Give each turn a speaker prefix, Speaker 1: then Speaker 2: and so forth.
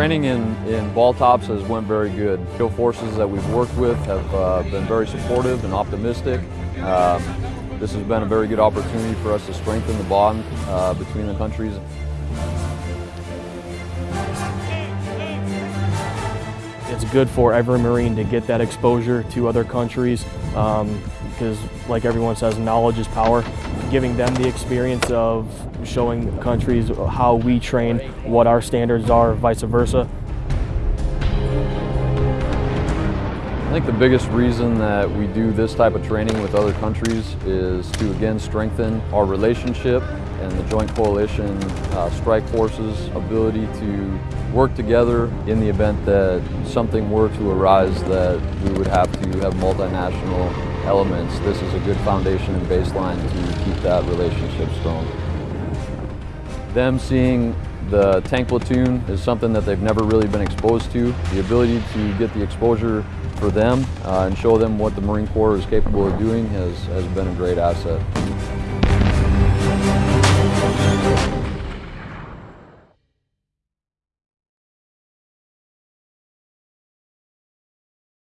Speaker 1: Training in, in BALTOPS has went very good. Field forces that we've worked with have uh, been very supportive and optimistic. Um, this has been a very good opportunity for us to strengthen the bond uh, between the countries.
Speaker 2: It's good for every Marine to get that exposure to other countries um, because, like everyone says, knowledge is power. Giving them the experience of showing countries how we train, what our standards are, vice versa.
Speaker 1: I think the biggest reason that we do this type of training with other countries is to again strengthen our relationship and the Joint Coalition uh, Strike Force's ability to work together in the event that something were to arise that we would have to have multinational elements. This is a good foundation and baseline to keep that relationship strong. Them seeing the tank platoon is something that they've never really been exposed to. The ability to get the exposure for them uh, and show them what the Marine Corps is capable of doing has, has been a great asset.